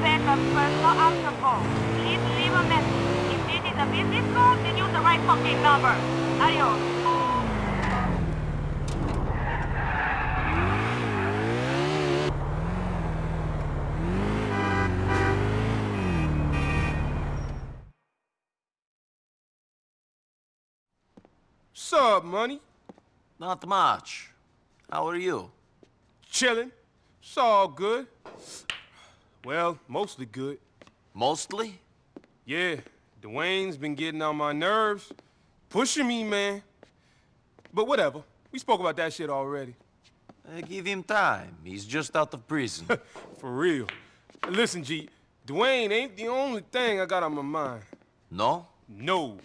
backup personal option call. Please leave a message. If this is a business call, then use the right fucking number. Adios. Sup, money? Not much. How are you? Chilling. It's all good. Well, mostly good. Mostly? Yeah, Dwayne's been getting on my nerves. Pushing me, man. But whatever. We spoke about that shit already. Uh, give him time. He's just out of prison. For real. Listen, G, Dwayne ain't the only thing I got on my mind. no? No.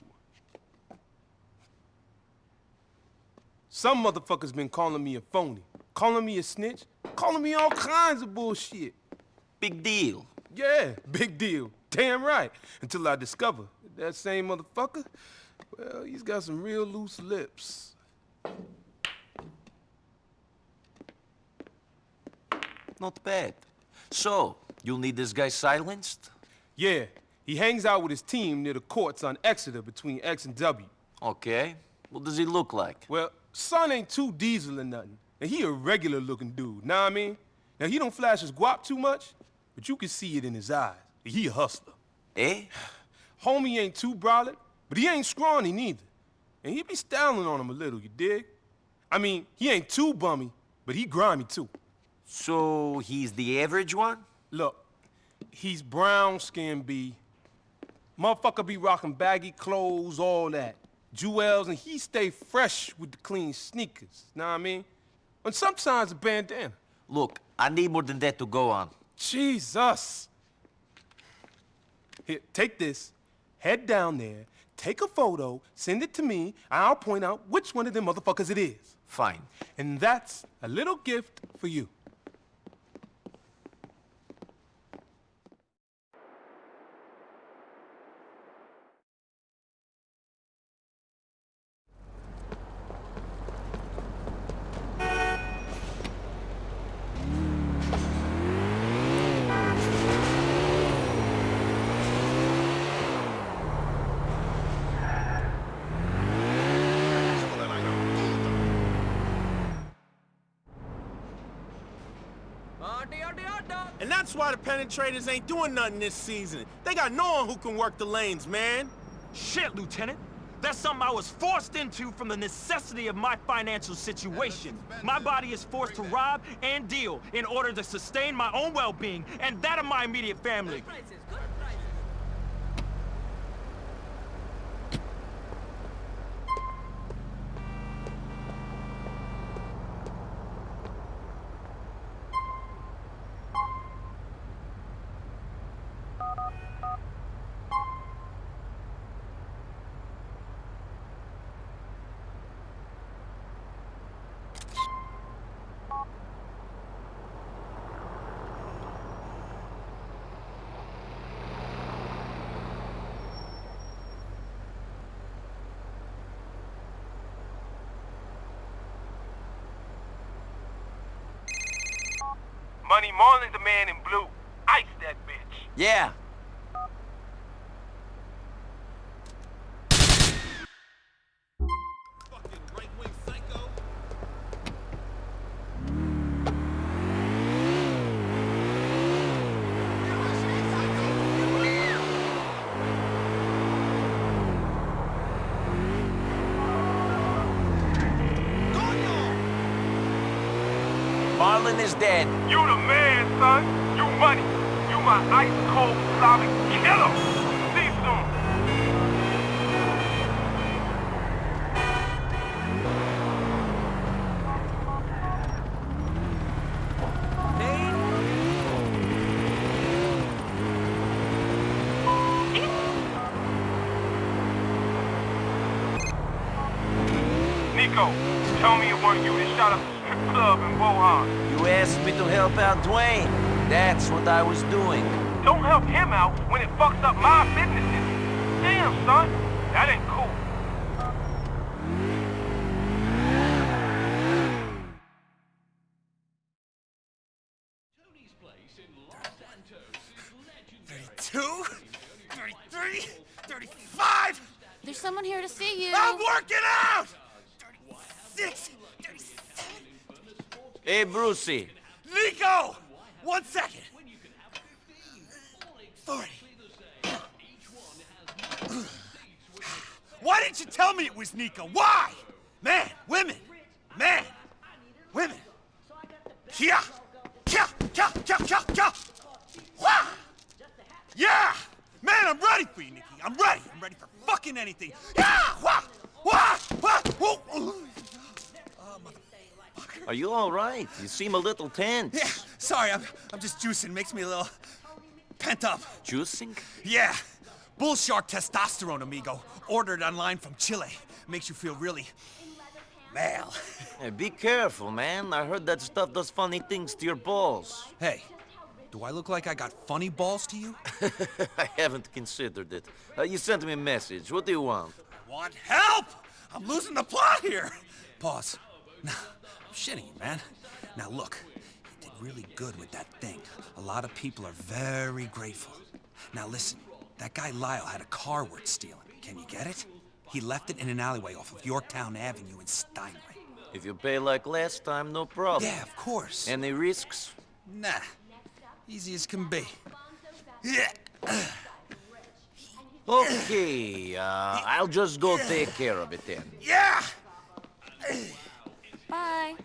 Some motherfuckers been calling me a phony, calling me a snitch, calling me all kinds of bullshit. Big deal. Yeah, big deal. Damn right. Until I discover that same motherfucker, well, he's got some real loose lips. Not bad. So, you'll need this guy silenced? Yeah, he hangs out with his team near the courts on Exeter between X and W. Okay. What does he look like? Well, son ain't too diesel or nothing. And he a regular looking dude, know what I mean? Now, he don't flash his guap too much, but you can see it in his eyes. He a hustler. Eh? Homie ain't too brolic, but he ain't scrawny neither. And he be styling on him a little, you dig? I mean, he ain't too bummy, but he grimy too. So, he's the average one? Look, he's brown skin B. Motherfucker be rocking baggy clothes, all that. Jewels, and he stay fresh with the clean sneakers, know what I mean? And sometimes a bandana. Look, I need more than that to go on. Jesus! Here, take this, head down there, take a photo, send it to me, and I'll point out which one of them motherfuckers it is. Fine. And that's a little gift for you. And that's why the penetrators ain't doing nothing this season. They got no one who can work the lanes, man. Shit, Lieutenant. That's something I was forced into from the necessity of my financial situation. My body is forced to rob and deal in order to sustain my own well-being and that of my immediate family. Money Marlon's the man in blue. Ice that bitch. Yeah. Marlon is dead. You the man, son. You money. You my ice cold Slavic killer. See you soon. Nico, tell me it weren't you that shot up the strip club in Bohan. You asked me to help out Dwayne. That's what I was doing. Don't help him out when it fucks up my businesses. Damn, son. That ain't cool. Tony's Place in Los Santos is 32, 33, 35. There's someone here to see you. I'm working out! 36, 37. Hey, Brucey. Nico! One second. Why didn't you tell me it was Nico? Why? Man, women, man, women. Kia! Kia! Kia! Kia! Kia! Kia! Wah! Yeah! Man, I'm ready for you, Nikki. I'm ready. I'm ready for fucking anything. Yeah! Wah! Wah! Wah! Whoa! Oh, Are you all right? You seem a little tense. Yeah, sorry, I'm, I'm just juicing. Makes me a little pent up. Juicing? Yeah. Bull shark testosterone, amigo. Ordered online from Chile. Makes you feel really... male. Hey, be careful, man. I heard that stuff does funny things to your balls. Hey, do I look like I got funny balls to you? I haven't considered it. Uh, you sent me a message. What do you want? Want help? I'm losing the plot here. Pause. Nah, I'm shitting you, man. Now look, you did really good with that thing. A lot of people are very grateful. Now listen, that guy Lyle had a car worth stealing. Can you get it? He left it in an alleyway off of Yorktown Avenue in Steinway. If you pay like last time, no problem. Yeah, of course. Any risks? Nah, easy as can be. Yeah. Okay, uh, I'll just go take care of it then. Yeah! Bye.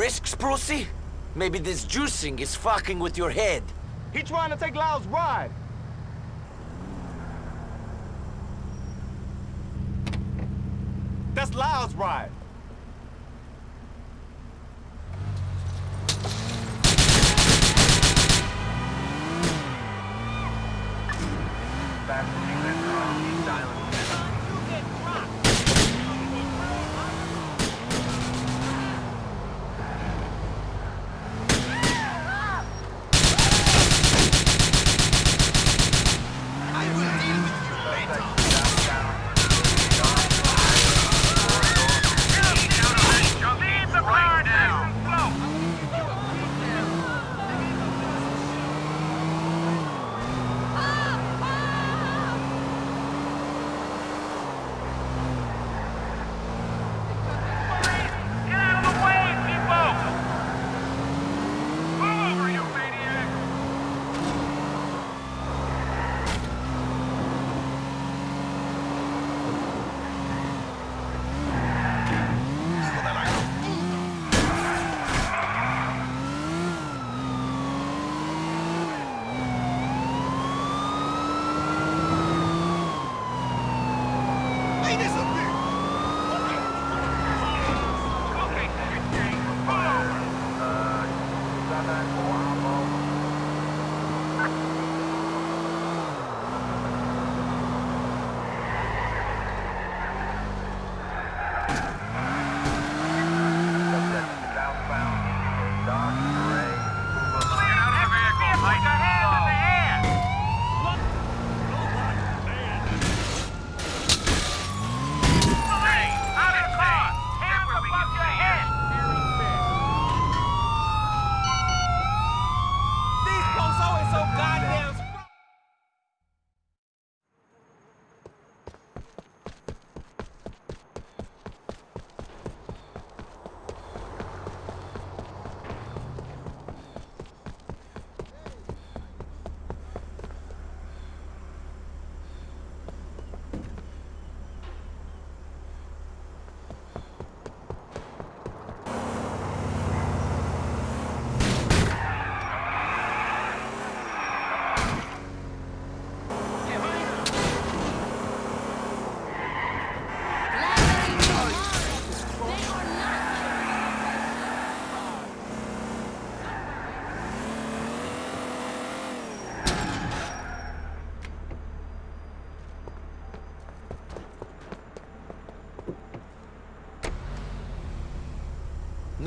Risks, Brucey? Maybe this juicing is fucking with your head. He trying to take Lyle's ride. That's Lyle's ride.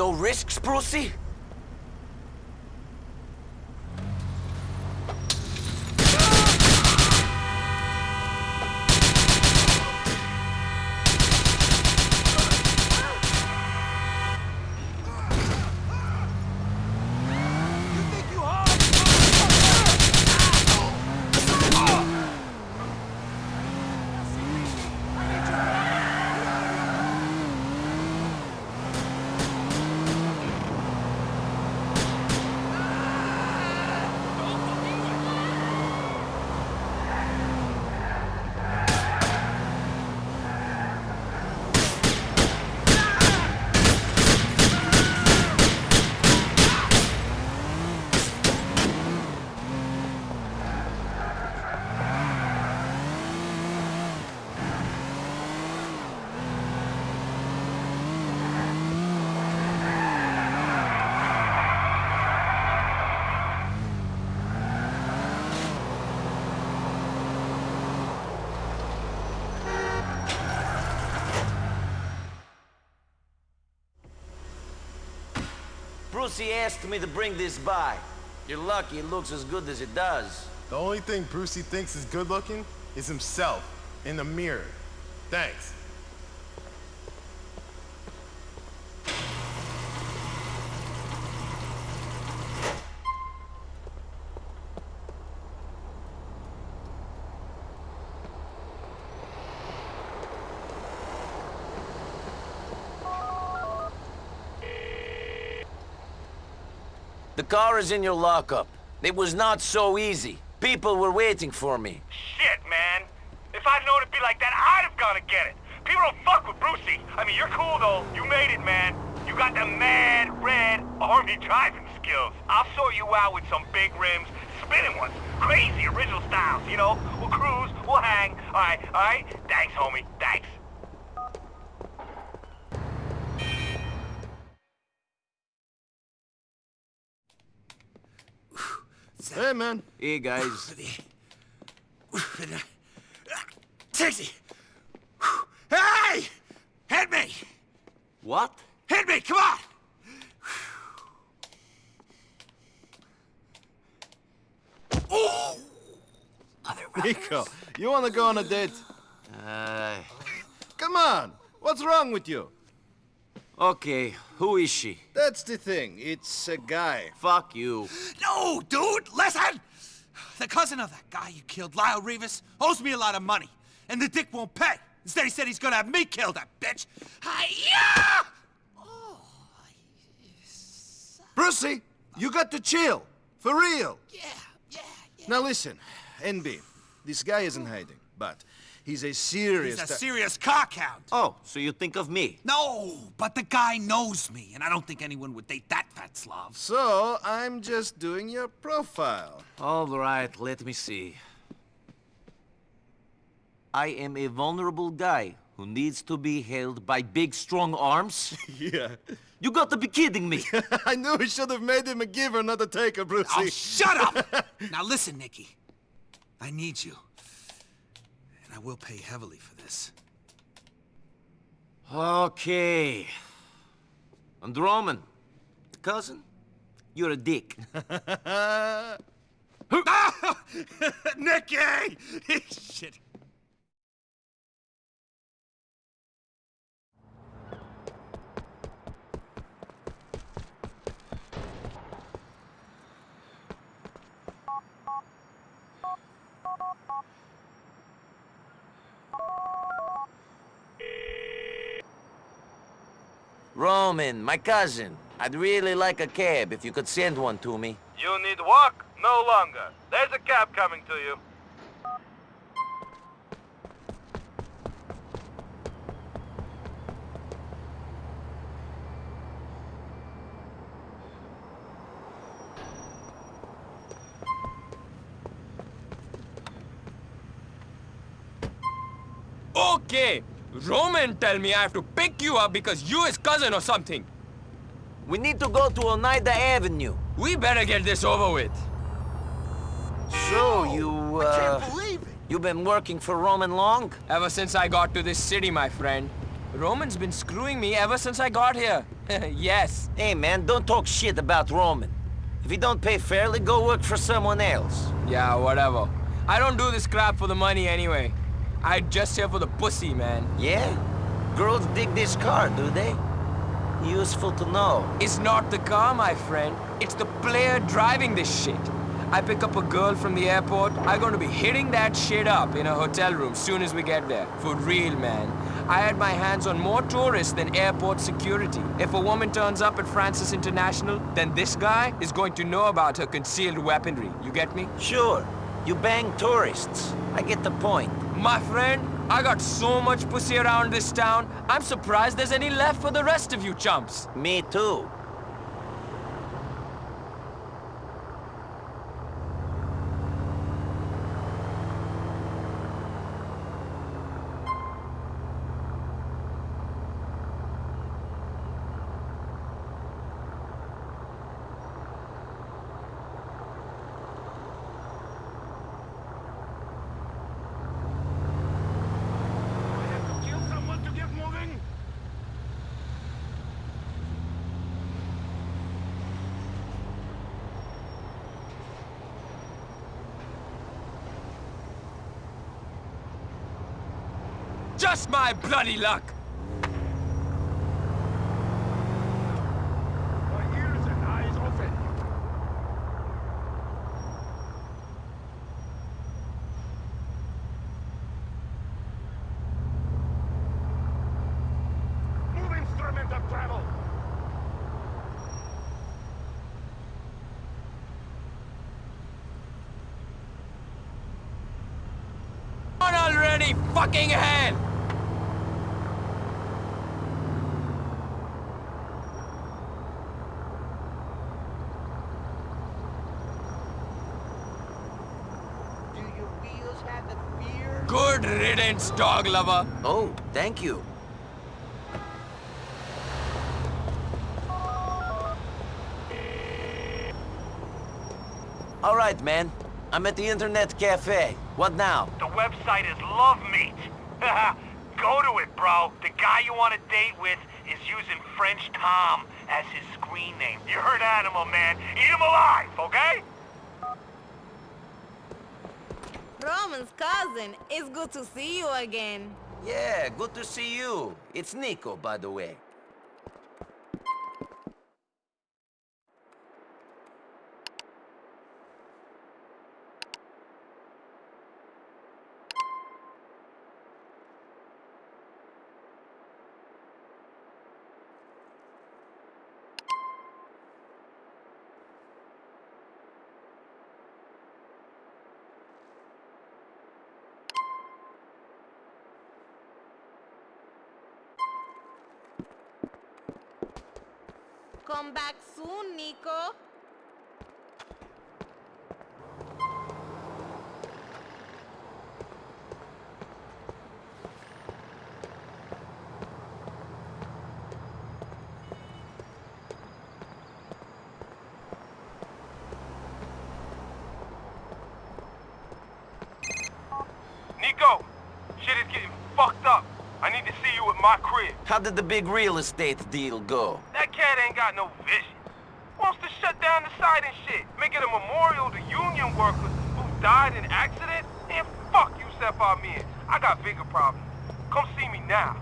No risks, Brucey? Brucey asked me to bring this by. You're lucky it looks as good as it does. The only thing Brucey thinks is good looking is himself in the mirror. Thanks. The car is in your lockup. It was not so easy. People were waiting for me. Shit, man. If I'd known it'd be like that, I'd have gone to get it. People don't fuck with Brucey. I mean, you're cool, though. You made it, man. You got the mad, red, army driving skills. I'll sort you out with some big rims, spinning ones. Crazy original styles, you know? We'll cruise, we'll hang. All right, all right? Thanks, homie. Thanks. Hey, man. Hey, guys. Taxi! Hey! Hit me! What? Hit me, come on! Oh! Nico, you wanna go on a date? Uh, Come on! What's wrong with you? Okay, who is she? That's the thing. It's a guy. Fuck you. No, dude, listen! The cousin of that guy you killed, Lyle Rivas, owes me a lot of money. And the dick won't pay. Instead, he said he's gonna have me kill that bitch. Hi-ya! Brucey, you got to chill. For real. Yeah, yeah, yeah. Now listen, NB, this guy isn't hiding, but he's a serious... He's a serious cockhound. Oh, so you think of me? No, but the guy knows me, and I don't think anyone would date that fat Slav. So, I'm just doing your profile. All right, let me see. I am a vulnerable guy who needs to be held by big, strong arms. yeah. You got to be kidding me. I knew we should have made him a giver, not a taker, Brucey. Oh, shut up! now listen, Nicky. I need you. And I will pay heavily for this. okay. And Roman, cousin, you're a dick. Nicky! Shit. Roman, my cousin, I'd really like a cab if you could send one to me. You need walk? No longer. There's a cab coming to you. Okay, Roman tell me I have to pick you up because you his cousin or something. We need to go to Oneida Avenue. We better get this over with. So, you, uh... believe it! You been working for Roman long? Ever since I got to this city, my friend. Roman's been screwing me ever since I got here. yes. Hey, man, don't talk shit about Roman. If he don't pay fairly, go work for someone else. Yeah, whatever. I don't do this crap for the money anyway. I just here for the pussy, man. Yeah? Girls dig this car, do they? Useful to know. It's not the car, my friend. It's the player driving this shit. I pick up a girl from the airport, I'm gonna be hitting that shit up in a hotel room soon as we get there. For real, man. I had my hands on more tourists than airport security. If a woman turns up at Francis International, then this guy is going to know about her concealed weaponry. You get me? Sure. You bang tourists. I get the point. My friend, I got so much pussy around this town, I'm surprised there's any left for the rest of you chumps. Me too. Just my bloody luck! My ears and eyes open. Move instrument of travel. On already, fucking hell! Do your wheels have the fear? Good riddance, dog lover. Oh, thank you. All right, man. I'm at the internet cafe. What now? The website is Love Meat. Go to it, bro. The guy you want to date with is using French Tom as his screen name. You're an animal, man. Eat him alive, okay? Roman's cousin, it's good to see you again. Yeah, good to see you. It's Nico, by the way. Come back soon, Nico. Nico, shit is getting fucked up. I need to see you at my crib. How did the big real estate deal go? Cat ain't got no vision. Wants to shut down the site and shit. Make it a memorial to union workers who died in accident. And fuck you, men. I got bigger problems. Come see me now.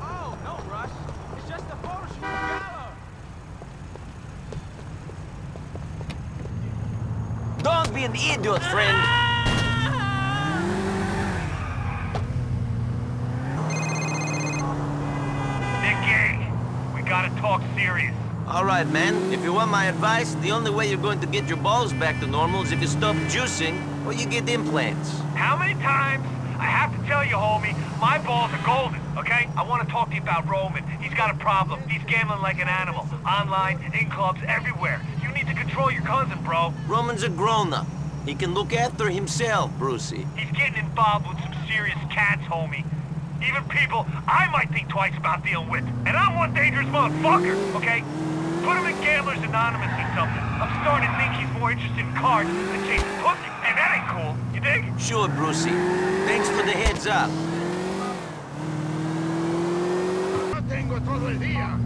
Oh, no rush. It's just a photo shoot gala. Be an idiot, friend. Nicky, we gotta talk serious. All right, man. If you want my advice, the only way you're going to get your balls back to normal is if you stop juicing or you get implants. How many times I have to tell you, homie, my balls are golden, okay? I want to talk to you about Roman. He's got a problem. He's gambling like an animal. Online, in clubs, everywhere. You need to control your cousin, bro. Roman's a grown-up. He can look after himself, Brucey. He's getting involved with some serious cats, homie. Even people I might think twice about dealing with. And I'm one dangerous motherfucker, okay? Put him in Gamblers Anonymous or something. I'm starting to think he's more interested in cards than chasing pussy. And that ain't cool. You dig? Sure, Brucey. Thanks for the heads up. tengo todo el día.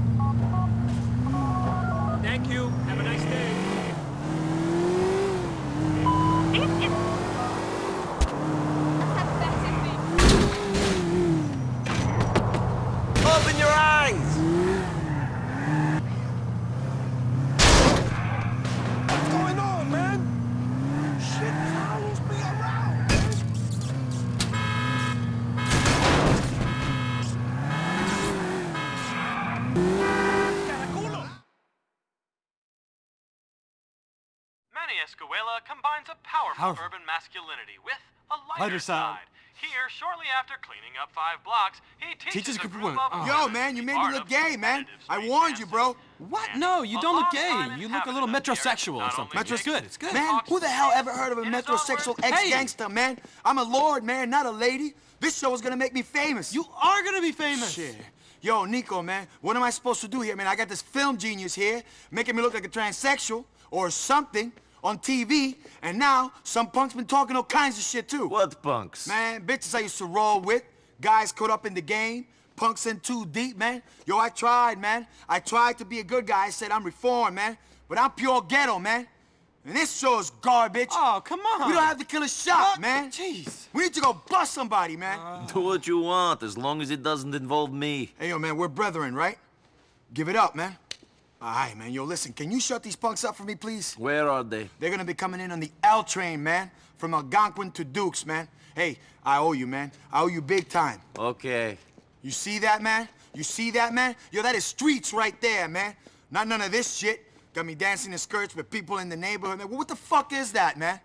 Escuela combines a powerful Powerful. urban masculinity with a lighter, Lighter side. Here, shortly after cleaning up five blocks, he teaches, Teaches a group of women. Oh. Yo, man, you made me look gay, man. I warned you, bro. What? No, you don't look gay. You look a little inhabitant of the area metrosexual or something. only Metro's good. It's good. Man, who the hell ever heard of a In his own metrosexual ex-gangster, man? I'm a lord, man, not a lady. This show is gonna make me famous. You are gonna be famous. Shit. Yo, Nico, man, what am I supposed to do here, man? I got this film genius here making me look like a transsexual or something on TV, and now some punk's been talking all kinds of shit, too. What punks? Man, bitches I used to roll with, guys caught up in the game, punks in too deep, man. Yo, I tried, man. I tried to be a good guy. I said I'm reformed, man. But I'm pure ghetto, man. And this show is garbage. Oh, come on. We don't have to kill a shot, What? man. Jeez. We need to go bust somebody, man. Do what you want, as long as it doesn't involve me. Hey, yo, man, we're brethren, right? Give it up, man. All right, man. Yo, listen, can you shut these punks up for me, please? Where are they? They're gonna be coming in on the L train, man. From Algonquin to Dukes, man. Hey, I owe you, man. I owe you big time. Okay. You see that, man? You see that, man? Yo, that is streets right there, man. Not none of this shit. Got me dancing in skirts with people in the neighborhood. Man, what the fuck is that, man?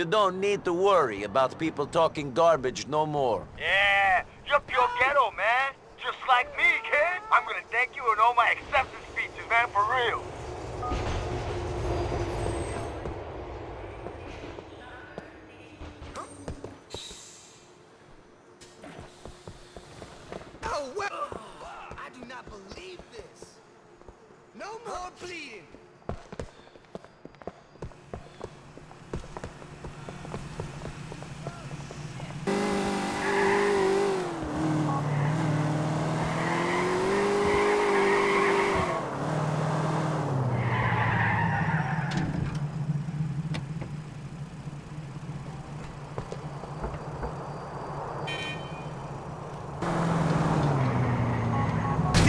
You don't need to worry about people talking garbage no more. Yeah, you're pure ghetto, man. Just like me, kid. I'm gonna thank you in all my acceptance speeches, man, for real. bleeding.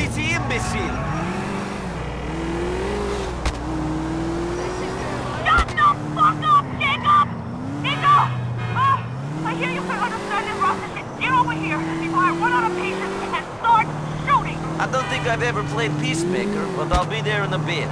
This imbecile! Shut the fuck up, Jacob! Nico! Oh, I hear you can understand and Russian. Get over here before I run out of patience and start shooting! I don't think Ever Peacemaker, but I'll be there in a bit.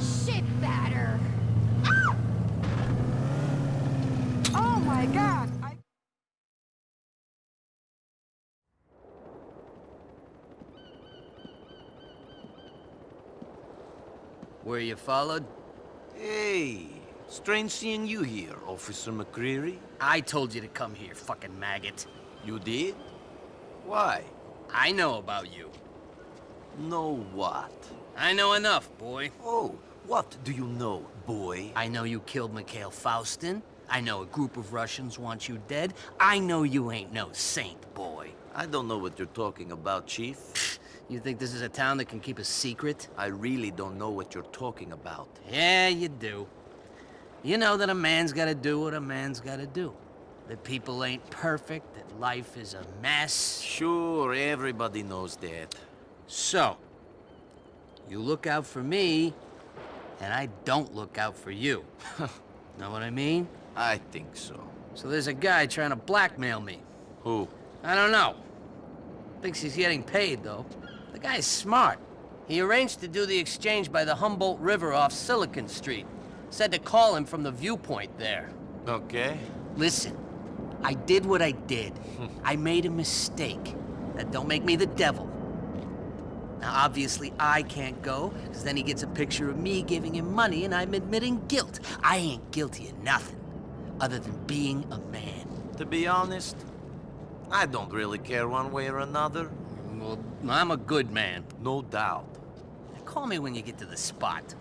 Shit batter. Oh my god! I Were you followed? Hey, strange seeing you here, Officer McReary. I told you to come here, fucking maggot. You did? Why? I know about you. Know what? I know enough, boy. Oh, what do you know, boy? I know you killed Mikhail Faustin. I know a group of Russians want you dead. I know you ain't no saint, boy. I don't know what you're talking about, Chief. You think this is a town that can keep a secret? I really don't know what you're talking about. Yeah, you do. You know that a man's gotta do what a man's gotta do. That people ain't perfect, that life is a mess. Sure, everybody knows that. So, you look out for me, and I don't look out for you. know what I mean? I think so. So there's a guy trying to blackmail me. Who? I don't know. Thinks he's getting paid, though. The guy's smart. He arranged to do the exchange by the Humboldt River off Silicon Street. Said to call him from the viewpoint there. Okay. Listen, I did what I did. I made a mistake. That don't make me the devil. Now, obviously, I can't go, because then he gets a picture of me giving him money and I'm admitting guilt. I ain't guilty of nothing, other than being a man. To be honest, I don't really care one way or another. Well, I'm a good man. No doubt. Call me when you get to the spot.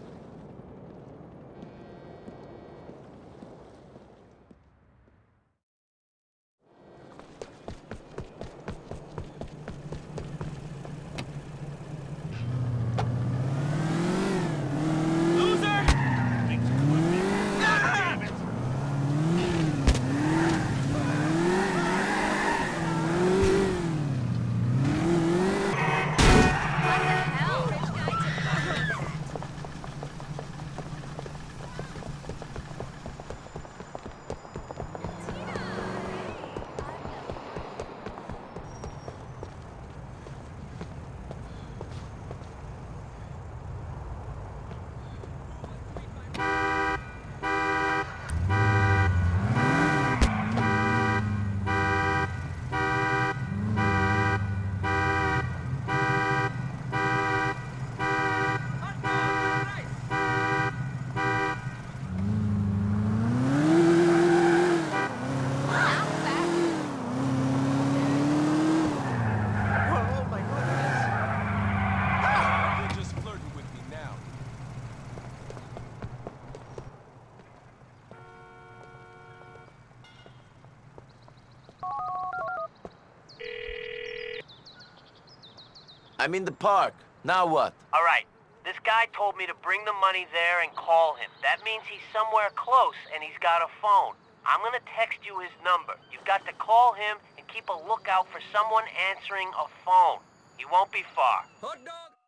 I'm in the park. Now what? All right. This guy told me to bring the money there and call him. That means he's somewhere close and he's got a phone. I'm gonna text you his number. You've got to call him and keep a lookout for someone answering a phone. He won't be far. Hot dog!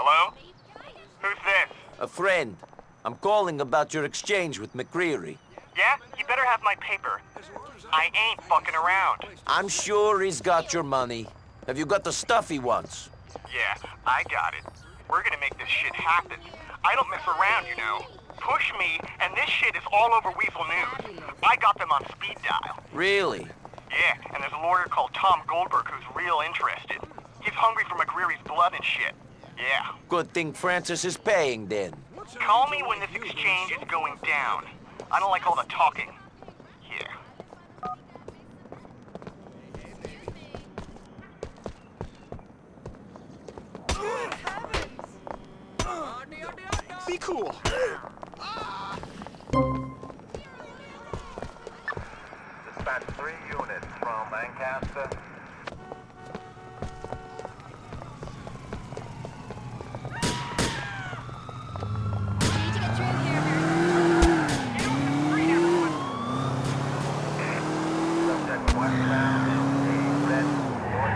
Hello? Who's this? A friend. I'm calling about your exchange with McReary. Yeah? You better have my paper. I ain't fucking around. I'm sure he's got your money. Have you got the stuff he wants? Yeah, I got it. We're gonna make this shit happen. I don't mess around, you know. Push me, and this shit is all over Weasel News. I got them on speed dial. Really? Yeah, and there's a lawyer called Tom Goldberg who's real interested. He's hungry for McReary's blood and shit. Yeah. Good thing Francis is paying then. Call me when this exchange is going down. I don't like all the talking. Yeah. Be cool. Dispatch three units from Lancaster. Subject westbound in the red Ford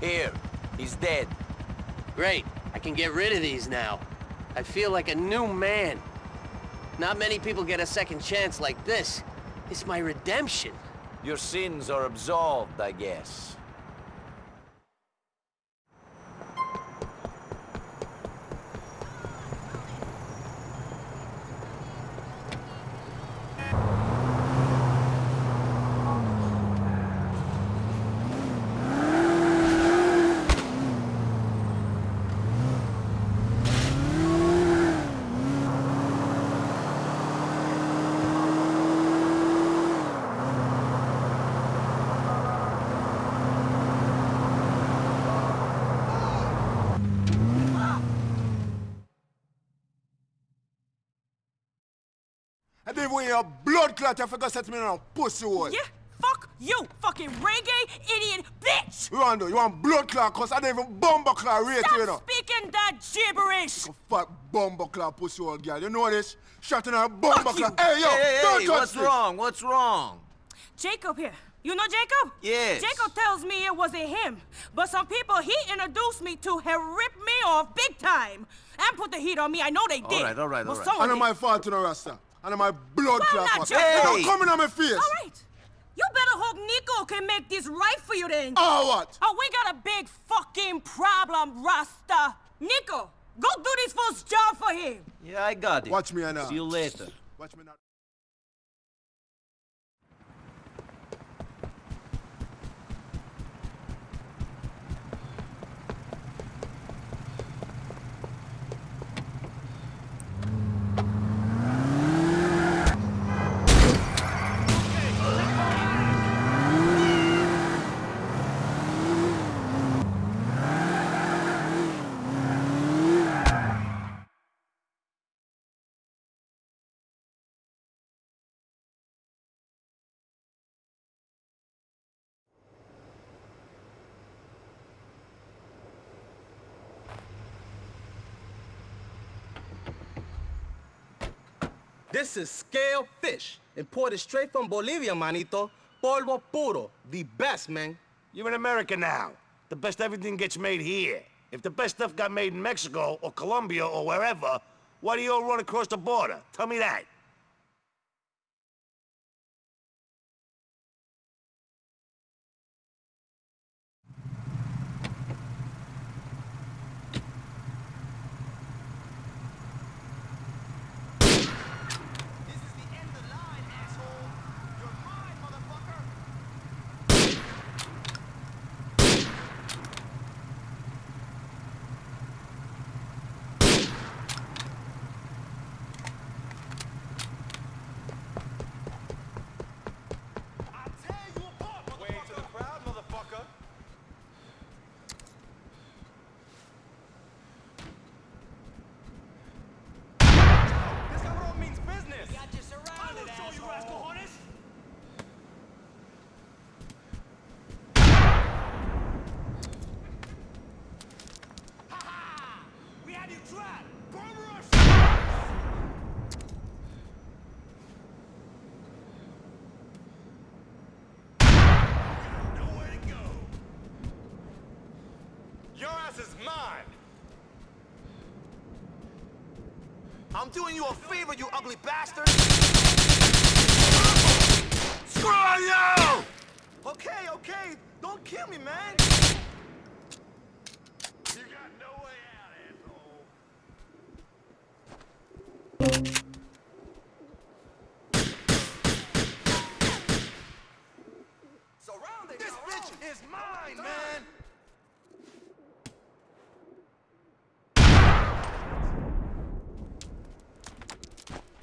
Here, he's dead. Great. I can get rid of these now. I feel like a new man. Not many people get a second chance like this. It's my redemption. Your sins are absolved, I guess. I didn't want your blood clot, I forgot to set me on pussy hole. Yeah, fuck you, fucking reggae idiot bitch! You want to? You want blood clot? Cause I didn't even bumble clot rate you, you know. Speaking that gibberish! You fat bumble clot pussy hole girl. You know this? Shot in her bumble clot. Hey, yo, Hey, hey, don't hey, touch what's this. wrong? What's wrong? Jacob here. You know Jacob? Yes. Jacob tells me it wasn't him, but some people he introduced me to have ripped me off big time and put the heat on me. I know they All did. right, all right, but all right. someone And did. my fault to no rasta. And my blood Well, clot. not fault. your Hey, fault. don't come in on my face. All right. You better hope Niko can make this right for you then. Oh, what? Oh, we got a big fucking problem, Rasta. Niko, go do this first job for him. Yeah, I got it. Watch me now. See you later. Watch me now. This is scale fish, imported straight from Bolivia, manito. Polvo puro, the best, man. You're in America now. The best everything gets made here. If the best stuff got made in Mexico or Colombia or wherever, why do you all run across the border? Tell me that. I'm doing you a favor, you ugly bastard. Screw you! Okay, okay. Don't kill me, man. You got no way out, asshole. This bitch is mine, man.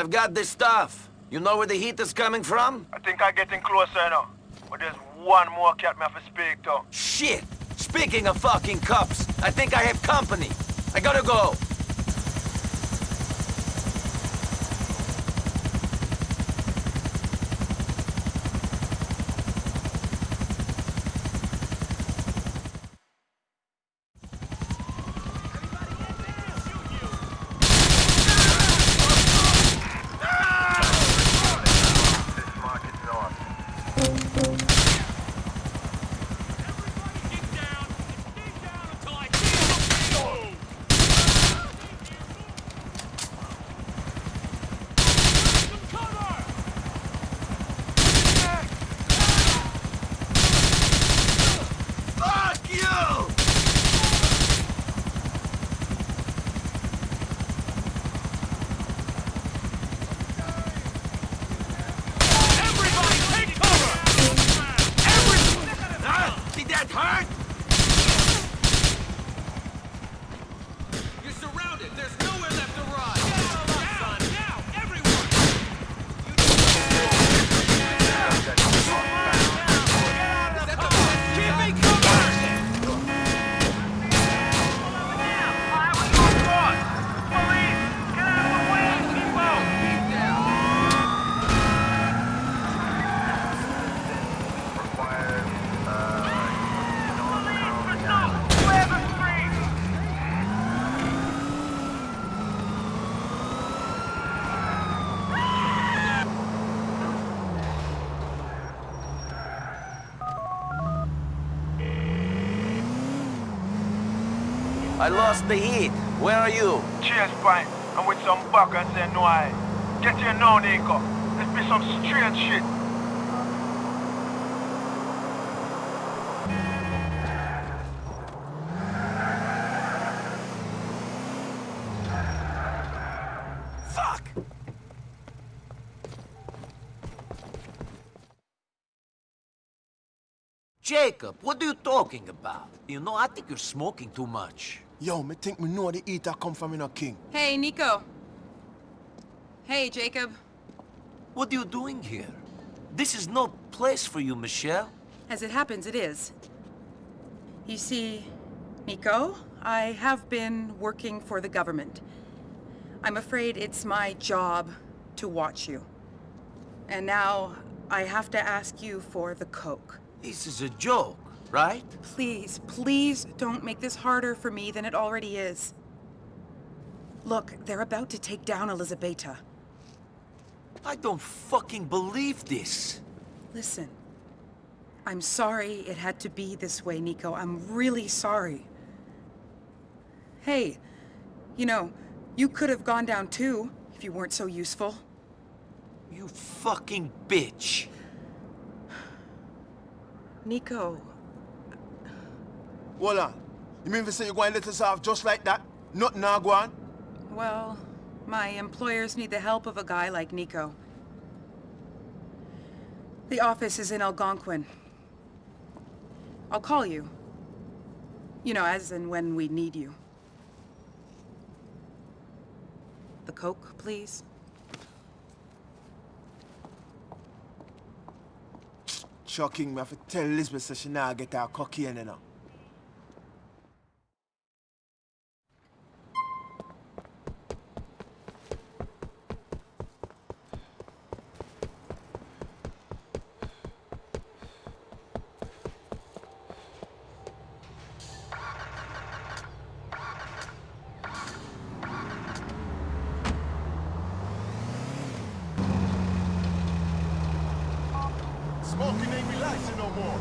I've got this stuff. You know where the heat is coming from? I think I'm getting closer now. But there's one more cat me have to speak to. Shit! Speaking of fucking cups, I think I have company. I gotta go. Fuck you! Everybody take cover! Every... Ah, did that hurt? You're surrounded. There's nowhere left to run. Now, now, everyone! Keep me covered! I lost the heat. Where are you? Cheers, point. I'm with some buck and I. Get here now, Niko. This be some strange shit. Fuck! Jacob, what do you talking about? You know, I think you're smoking too much. Yo, me think me know the eater come from in a king. Hey, Niko. Hey, Jacob. What are you doing here? This is no place for you, Michelle. As it happens, it is. You see, Niko, I have been working for the government. I'm afraid it's my job to watch you. And now I have to ask you for the coke. This is a joke, right? Please, please don't make this harder for me than it already is. Look, they're about to take down Elizabeta. I don't fucking believe this. Listen, I'm sorry it had to be this way, Niko. I'm really sorry. Hey, you know, you could have gone down too, if you weren't so useful. You fucking bitch. Niko, Hold on. You mean to say you're going to let us off just like that? Nothing now go on? well, my employers need the help of a guy like Niko. The office is in Algonquin. I'll call you. You know, as and when we need you. The Coke, please? Shocking, me have to tell Elizabeth so she now get her cocaine you know. Smoking ain't relaxing no more.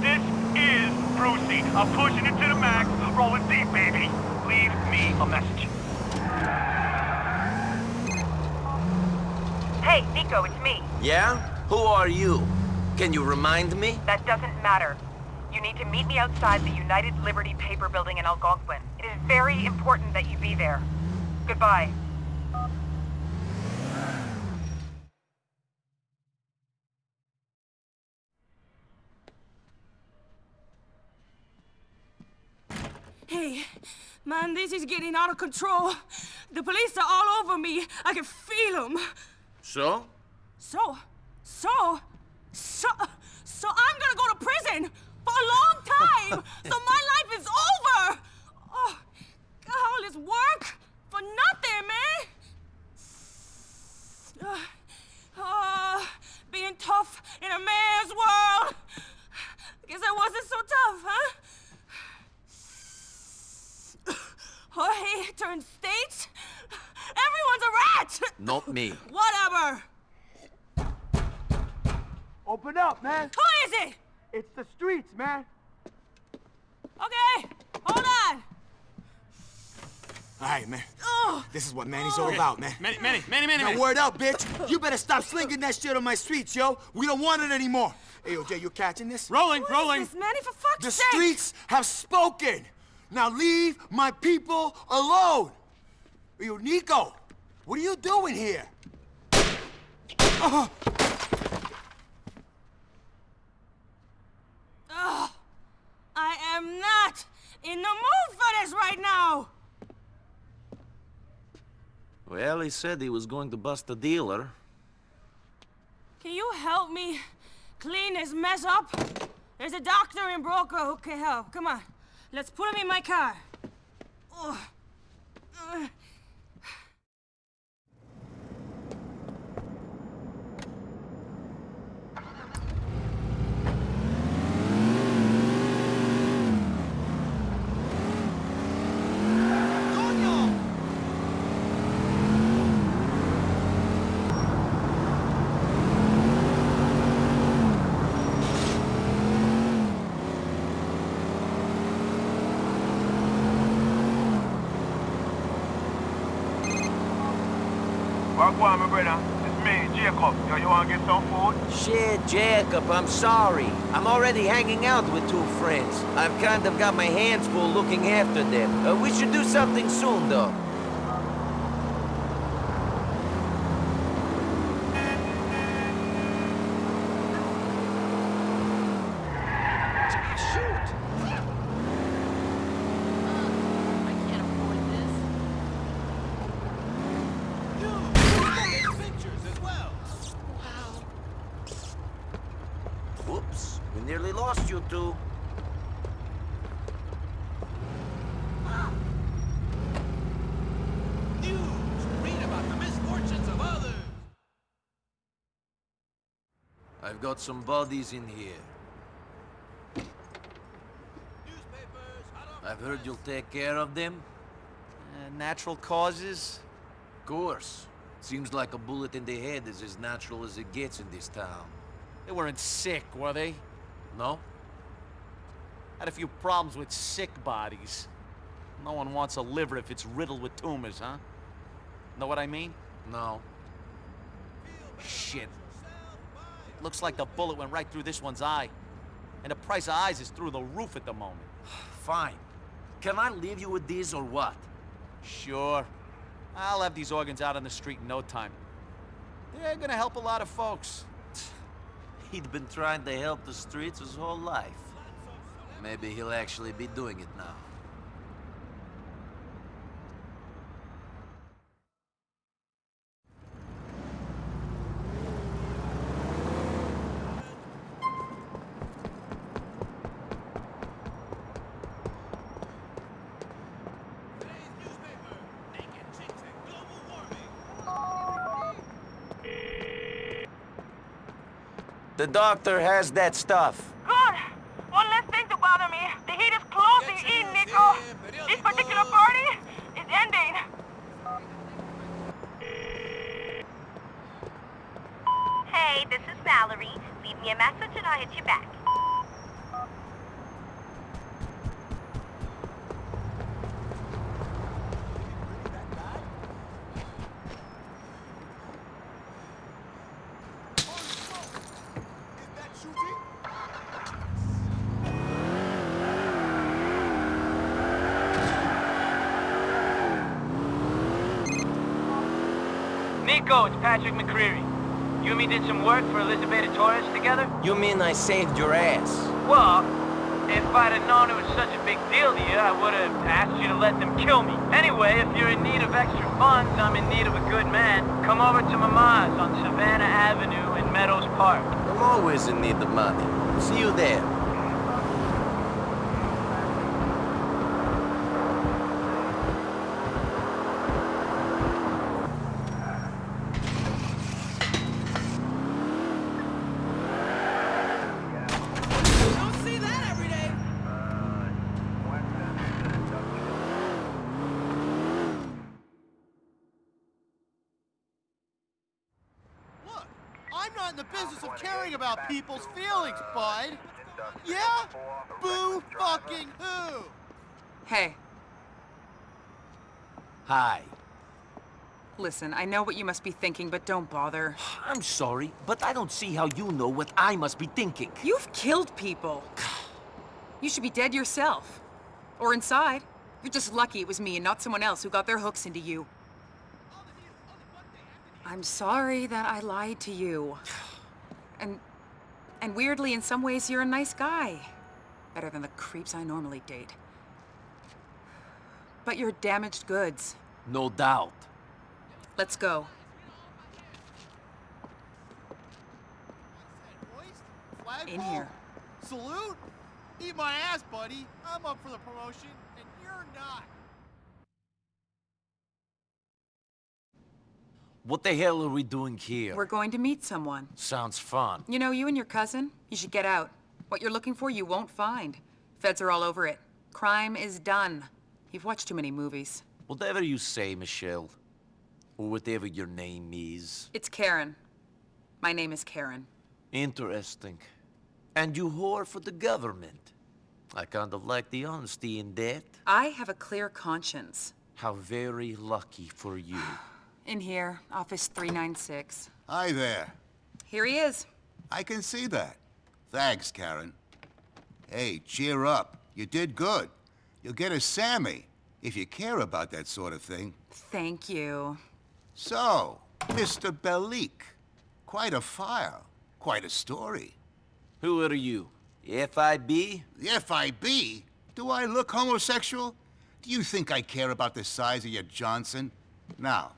This is Brucie. I'm pushing it to the max, rolling deep, baby. Leave me a message. Hey, Niko, it's me. Yeah? Who are you? Can you remind me? That doesn't matter. You need to meet me outside the United Liberty Paper Building in Algonquin. It is very important that you be there. Goodbye. Hey, man, this is getting out of control. The police are all over me. I can feel them. So? So, so, so, so I'm gonna go to prison for a long time. so my life is over. Oh, God, all this work for nothing, man. Uh, uh, being tough in a man's world. Guess I wasn't so tough, huh? Jorge turned state. Everyone's a rat. Not me. Whatever. Open up, man. Who is it? It's the streets, man. Okay, hold on. All right, man. Oh. This is what Manny's all about, man. Manny, Manny, Manny, Manny, Now, Manny. word up, bitch. You better stop slinging that shit on my streets, yo. We don't want it anymore. Hey, OJ, you catching this? Rolling, What rolling. is this, Manny, for fuck's The sake? streets have spoken. Now leave my people alone. Yo, Niko, what are you doing here? Uh, Ugh. I am not in the mood for this right now. Well, he said he was going to bust a dealer. Can you help me clean this mess up? There's a doctor in Broker who can help. Come on, let's put him in my car. Ugh. Ugh. Wagwan, my brother. It's me, Jacob. Yo, you wanna get some food? Shit, Jacob, I'm sorry. I'm already hanging out with two friends. I've kind of got my hands full looking after them. Uh, we should do something soon, though. Whoops, we nearly lost you two. Read about the misfortunes of others. I've got some bodies in here. I've heard you'll take care of them. Uh, natural causes? Of course. Seems like a bullet in the head is as natural as it gets in this town. They weren't sick, were they? No? Had a few problems with sick bodies. No one wants a liver if it's riddled with tumors, huh? Know what I mean? No. Shit. Looks like the bullet went right through this one's eye. And the price of eyes is through the roof at the moment. Fine. Can I leave you with these or what? Sure. I'll have these organs out on the street in no time. They're gonna help a lot of folks. He'd been trying to help the streets his whole life. Maybe he'll actually be doing it now. The doctor has that stuff. Good. One less thing to bother me. The heat is closing in, Niko. This particular party is ending. Hey, this is Valerie. Leave me a message and I'll hit you back. Niko, it's Patrick McReary. You and me did some work for Elizabeth Torres together? You mean I saved your ass? Well, if I'd have known it was such a big deal to you, I would have asked you to let them kill me. Anyway, if you're in need of extra funds, I'm in need of a good man. Come over to Mama's on Savannah Avenue in Meadows Park. I'm always in need of money. See you there. Don't see that every day. Look, I'm not in the business of caring about people's feelings, bud. Yeah? Boo fucking who? Hey, Hi. listen, I know what you must be thinking, but don't bother. I'm sorry, but I don't see how you know what I must be thinking. You've killed people. You should be dead yourself. Or inside. You're just lucky it was me and not someone else who got their hooks into you. I'm sorry that I lied to you. And... and weirdly, in some ways, you're a nice guy. Better than the creeps I normally date. But you're damaged goods. No doubt. Let's go. In here. Salute? Eat my ass, buddy. I'm up for the promotion, and you're not. What the hell are we doing here? We're going to meet someone. Sounds fun. You know, you and your cousin, you should get out. What you're looking for, you won't find. Feds are all over it. Crime is done. You've watched too many movies. Whatever you say, Michelle. Or whatever your name is. It's Karen. My name is Karen. Interesting. And you whore for the government. I kind of like the honesty in that. I have a clear conscience. How very lucky for you. In here, office 396. Hi there. Here he is. I can see that. Thanks, Karen. Hey, cheer up. You did good. You'll get a Sammy, if you care about that sort of thing. Thank you. So, Mr. Bellic. Quite a file. Quite a story. Who are you? The FIB? The FIB? Do I look homosexual? Do you think I care about the size of your Johnson? Now,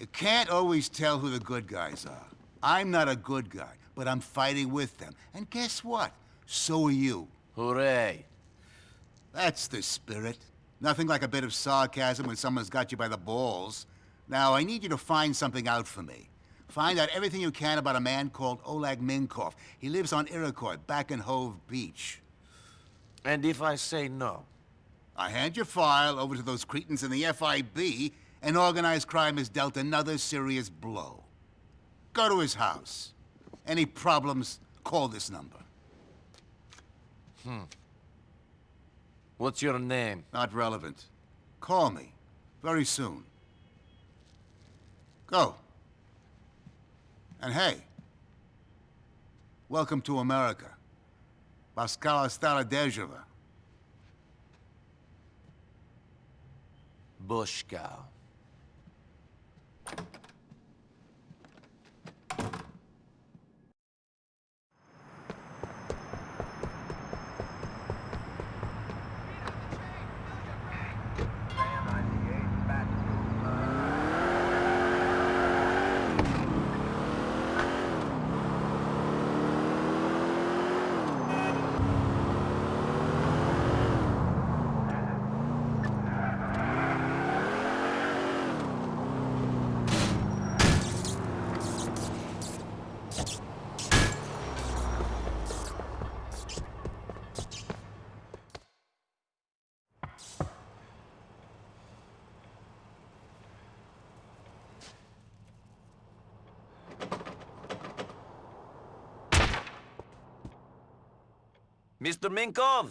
you can't always tell who the good guys are. I'm not a good guy, but I'm fighting with them. And guess what? So are you. Hooray. That's the spirit. Nothing like a bit of sarcasm when someone's got you by the balls. Now, I need you to find something out for me. Find out everything you can about a man called Oleg Minkov. He lives on Iroquois, back in Hove Beach. And if I say no? I hand your file over to those cretins in the FIB, and organized crime has dealt another serious blow. Go to his house. Any problems, call this number. Hmm. What's your name? Not relevant. Call me. Very soon. Go. And hey, welcome to America. Paskala Starodejeva. Bushka. Mr. Minkov?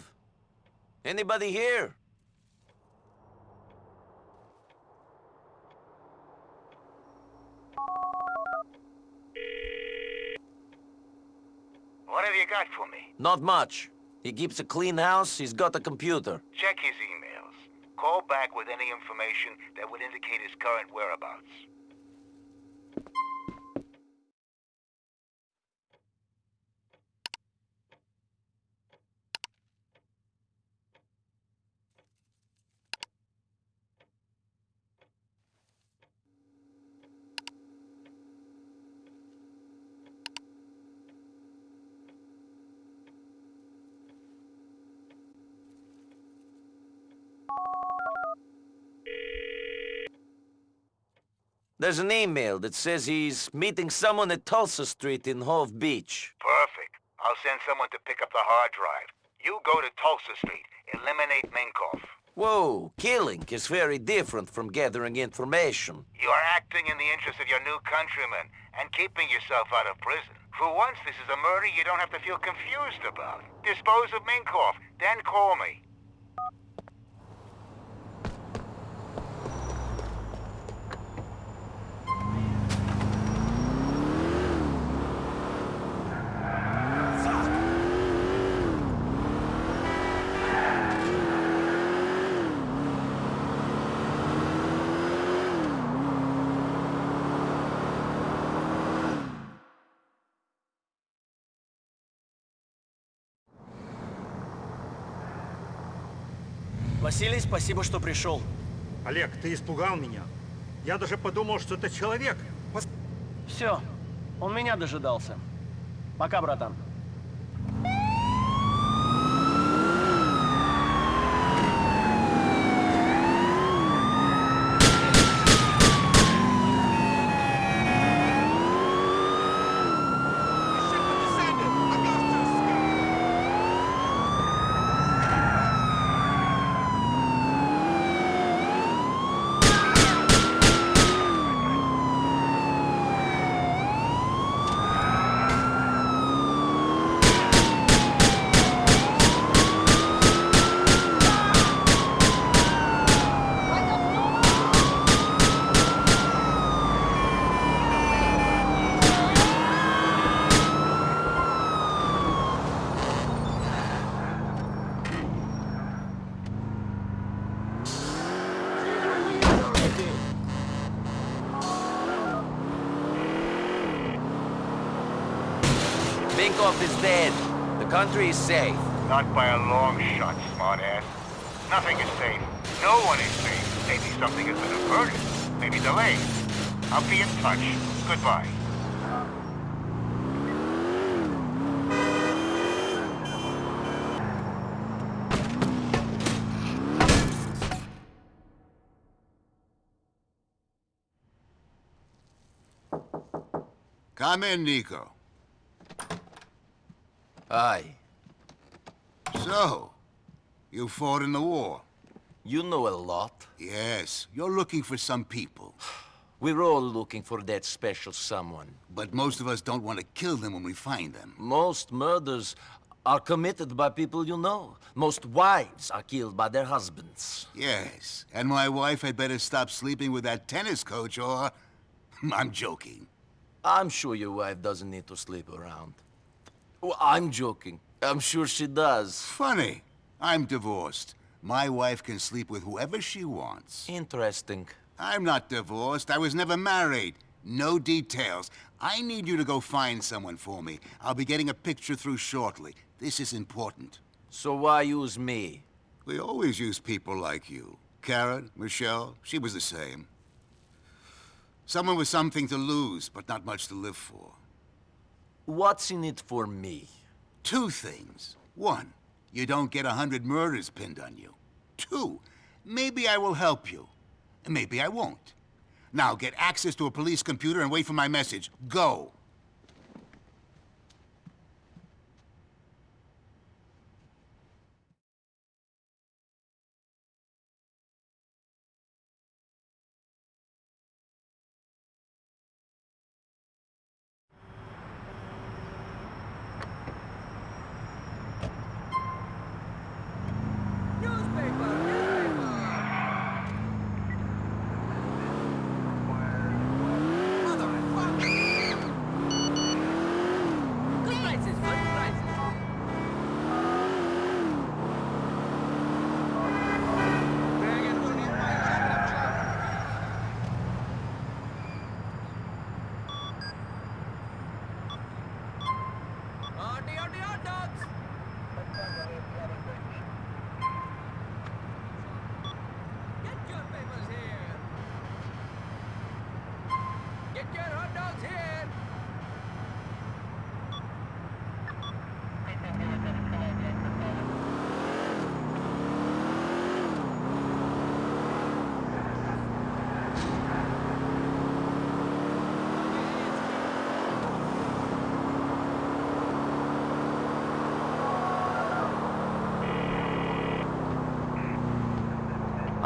Anybody here? What have you got for me? Not much. He keeps a clean house, he's got a computer. Check his emails. Call back with any information that would indicate his current whereabouts. There's an email that says he's meeting someone at Tulsa Street in Hove Beach. Perfect. I'll send someone to pick up the hard drive. You go to Tulsa Street. Eliminate Minkov. Whoa, killing is very different from gathering information. You are acting in the interest of your new countrymen and keeping yourself out of prison. For once, this is a murder you don't have to feel confused about. Dispose of Minkov, then call me. Василий, спасибо, что пришел. Олег, ты испугал меня. Я даже подумал, что это человек. Все, он меня дожидался. Пока, братан. Minkov is dead. The country is safe. Not by a long shot, smartass. Nothing is safe. No one is safe. Maybe something has been averted. Maybe delayed. I'll be in touch. Goodbye. Come in, Niko. Aye. So, you fought in the war? You know a lot. Yes, you're looking for some people. We're all looking for that special someone. But most of us don't want to kill them when we find them. Most murders are committed by people you know. Most wives are killed by their husbands. Yes, and my wife had better stop sleeping with that tennis coach or... I'm joking. I'm sure your wife doesn't need to sleep around. Well, I'm joking. I'm sure she does. Funny. I'm divorced. My wife can sleep with whoever she wants. Interesting. I'm not divorced. I was never married. No details. I need you to go find someone for me. I'll be getting a picture through shortly. This is important. So why use me? We always use people like you. Karen, Michelle, she was the same. Someone with something to lose, but not much to live for. What's in it for me? Two things. One, you don't get a hundred murders pinned on you. Two, maybe I will help you. Maybe I won't. Now get access to a police computer and wait for my message. Go!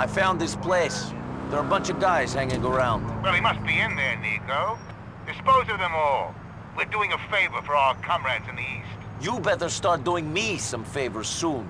I found this place. There are a bunch of guys hanging around. Well, he must be in there, Niko. Dispose of them all. We're doing a favor for our comrades in the East. You better start doing me some favors soon.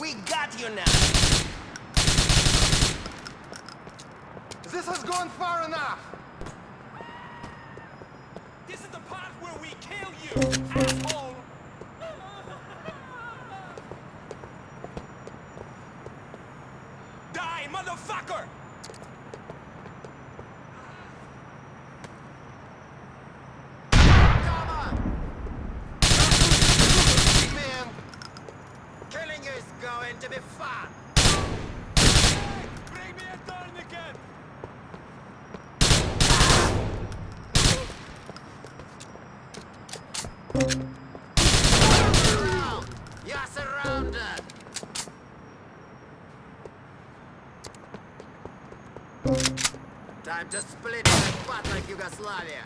We got you now. This has gone far enough! This is the part where we kill you, asshole! Die, motherfucker! Time to split like butt like Yugoslavia!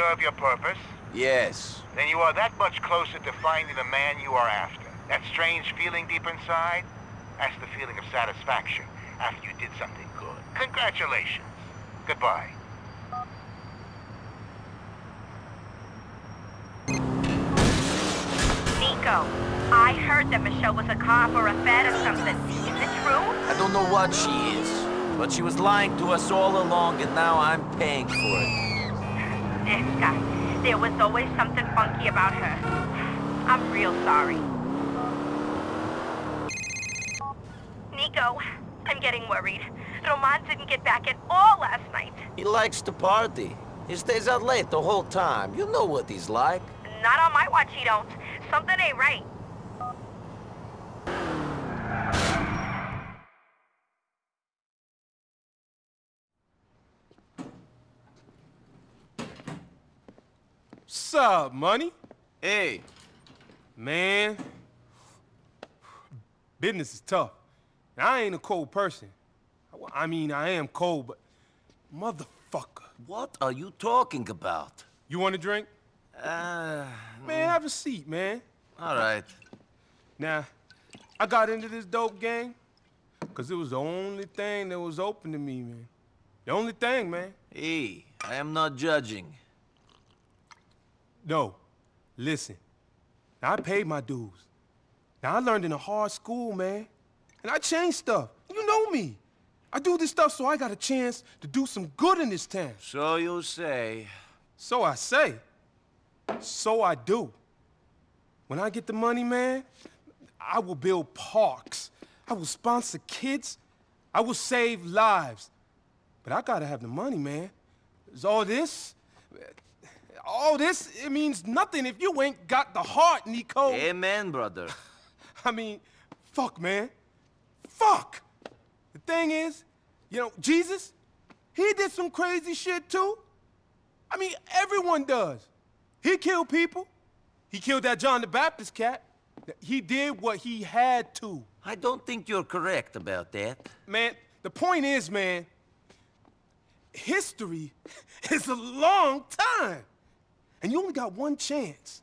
Serve your purpose? Yes. Then you are that much closer to finding the man you are after. That strange feeling deep inside? That's the feeling of satisfaction after you did something good. Congratulations. Goodbye. Niko, I heard that Michelle was a cop or a fed or something. Is it true? I don't know what she is, but she was lying to us all along, and now I'm paying for it. There was always something funky about her. I'm real sorry. Niko, I'm getting worried. Roman didn't get back at all last night. He likes to party. He stays out late the whole time. You know what he's like. Not on my watch, he don't. Something ain't right. What's up, money? Hey. Man, business is tough. And I ain't a cold person. I mean, I am cold, but motherfucker. What are you talking about? You want a drink? Uh... Man, have a seat, man. All right. Now, I got into this dope gang because it was the only thing that was open to me, man. The only thing, man. Hey, I am not judging. No, listen. Now, I paid my dues. Now, I learned in a hard school, man. And I changed stuff. You know me. I do this stuff so I got a chance to do some good in this town. So you say. So I say. So I do. When I get the money, man, I will build parks. I will sponsor kids. I will save lives. But I gotta have the money, man. Is all this? All this, it means nothing if you ain't got the heart, Niko. Amen, brother. I mean, fuck, man. Fuck! The thing is, you know, Jesus, he did some crazy shit too. I mean, everyone does. He killed people. He killed that John the Baptist cat. He did what he had to. I don't think you're correct about that. Man, the point is, man, history is a long time. And you only got one chance.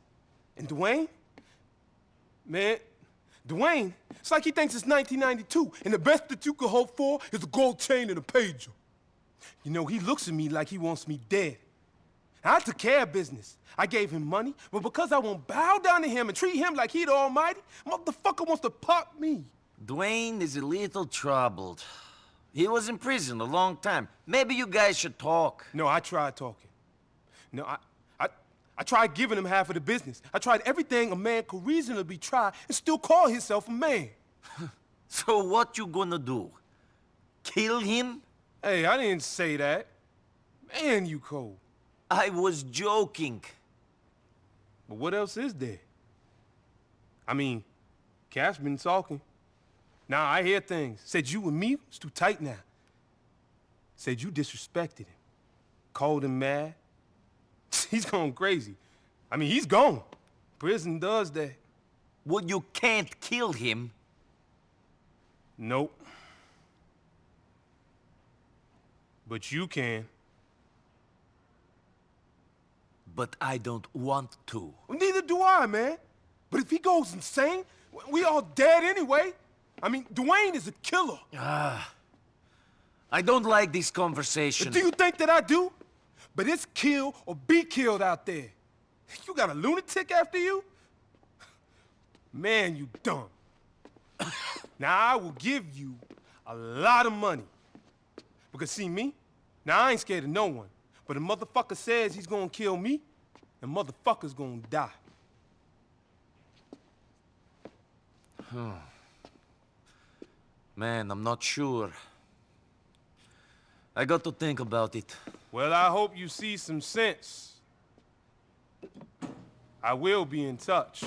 And Dwayne, man, Dwayne, it's like he thinks it's 1992, and the best that you could hope for is a gold chain and a pager. You know, he looks at me like he wants me dead. I took care of business. I gave him money, but because I won't bow down to him and treat him like he the almighty, motherfucker wants to pop me. Dwayne is a little troubled. He was in prison a long time. Maybe you guys should talk. No, I tried talking. No, I, I, tried giving him half of the business. I tried everything a man could reasonably try and still call himself a man. so what you gonna do? Kill him? Hey, I didn't say that. Man, you cold. I was joking. But what else is there? I mean, Cash been talking. Now I hear things. Said you and me was too tight now. Said you disrespected him. Called him mad. He's going crazy. I mean, he's gone. Prison does that. Well, you can't kill him. Nope. But you can. But I don't want to. Well, neither do I, man. But if he goes insane, we all dead anyway. I mean, Dwayne is a killer. Ah. I don't like this conversation. Do you think that I do? But it's kill or be killed out there. You got a lunatic after you? Man, you dumb. now, I will give you a lot of money. Because see me? Now, I ain't scared of no one. But a motherfucker says he's gonna kill me, and motherfucker's gonna die. Hmm. Man, I'm not sure. I got to think about it. Well, I hope you see some sense. I will be in touch.